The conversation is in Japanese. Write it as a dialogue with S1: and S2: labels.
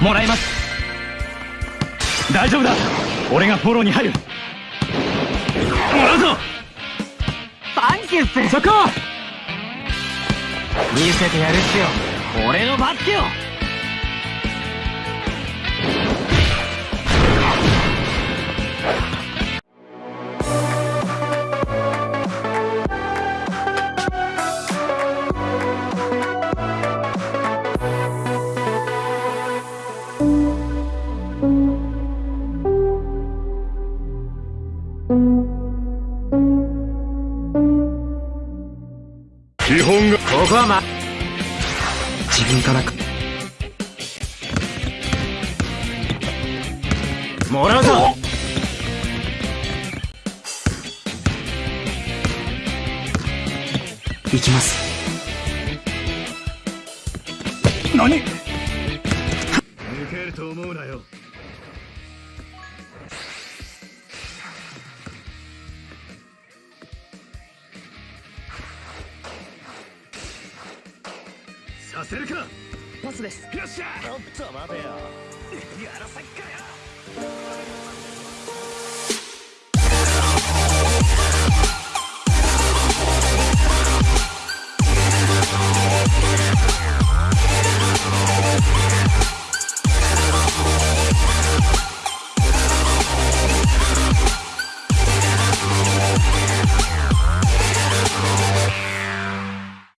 S1: もらいます。大丈夫だ。俺がフォローに入る。もらうぞ。
S2: サンキューっす
S1: そこ。
S2: 見せてやるっすよ。俺のバスケを
S1: 基本が。
S2: ここはま自分からくもらうぞ。行きます。
S1: 何？抜けると思うなよせるか。
S2: パスです。
S1: よっしゃ。
S3: ちょっと待てよ。
S1: やらさっかよ